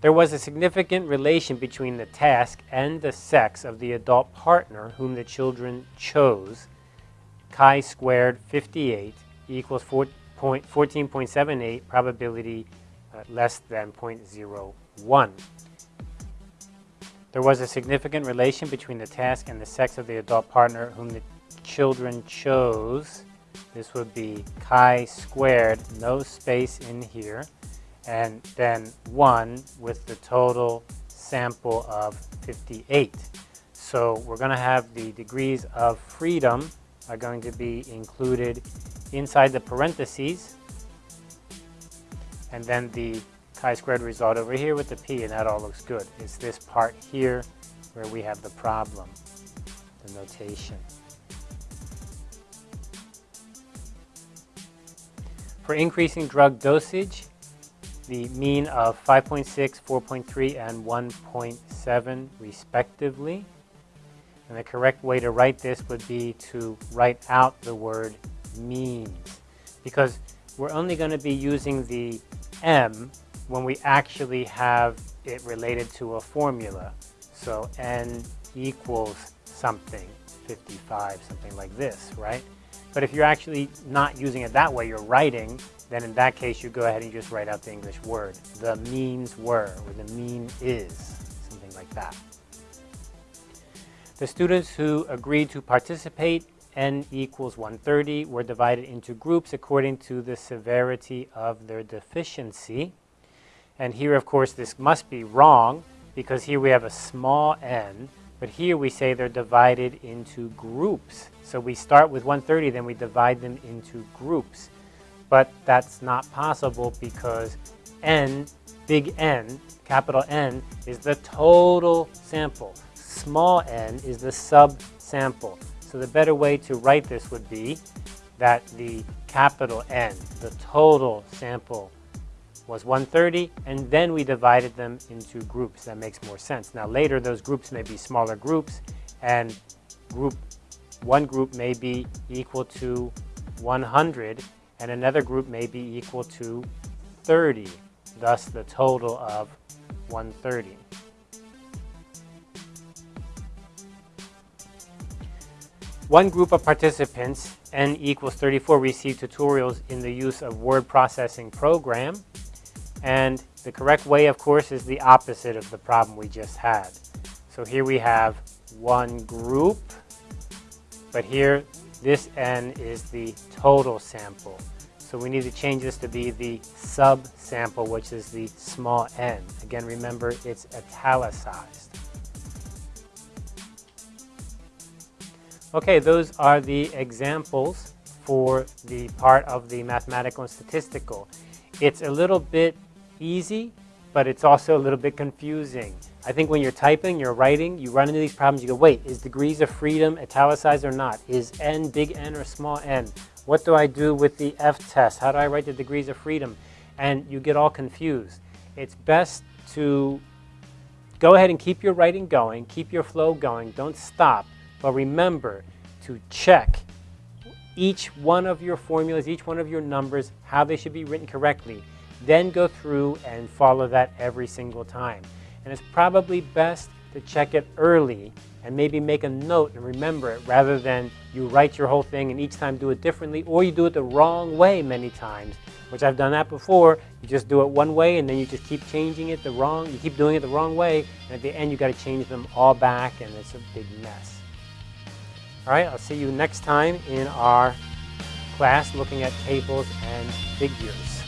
There was a significant relation between the task and the sex of the adult partner whom the children chose. Chi squared 58 equals 14.78, probability uh, less than 0.01. There was a significant relation between the task and the sex of the adult partner whom the children chose. This would be chi squared, no space in here, and then 1 with the total sample of 58. So we're going to have the degrees of freedom are going to be included inside the parentheses, and then the chi-squared result over here with the p, and that all looks good. It's this part here where we have the problem, the notation. For increasing drug dosage, the mean of 5.6, 4.3, and 1.7 respectively. And the correct way to write this would be to write out the word means because we're only going to be using the m when we actually have it related to a formula. So n equals something, 55, something like this, right? But if you're actually not using it that way, you're writing, then in that case you go ahead and just write out the English word. The means were, or the mean is, something like that. The students who agreed to participate, n equals 130, were divided into groups according to the severity of their deficiency. And here, of course, this must be wrong because here we have a small n, but here we say they're divided into groups. So we start with 130, then we divide them into groups. But that's not possible because n, big N, capital N, is the total sample. Small n is the subsample. So the better way to write this would be that the capital N, the total sample was 130, and then we divided them into groups. That makes more sense. Now later, those groups may be smaller groups, and group one group may be equal to 100, and another group may be equal to 30, thus the total of 130. One group of participants, n equals 34, received tutorials in the use of word processing program. And the correct way, of course, is the opposite of the problem we just had. So here we have one group, but here this n is the total sample. So we need to change this to be the subsample, which is the small n. Again, remember, it's italicized. Okay, those are the examples for the part of the mathematical and statistical. It's a little bit easy, but it's also a little bit confusing. I think when you're typing, you're writing, you run into these problems, you go, wait, is degrees of freedom italicized or not? Is n big N or small n? What do I do with the F-test? How do I write the degrees of freedom? And you get all confused. It's best to go ahead and keep your writing going, keep your flow going, don't stop, but remember to check each one of your formulas, each one of your numbers, how they should be written correctly. Then go through and follow that every single time. And it's probably best to check it early and maybe make a note and remember it rather than you write your whole thing and each time do it differently or you do it the wrong way many times, which I've done that before. You just do it one way and then you just keep changing it the wrong, you keep doing it the wrong way and at the end you got to change them all back and it's a big mess. All right, I'll see you next time in our class looking at tables and figures.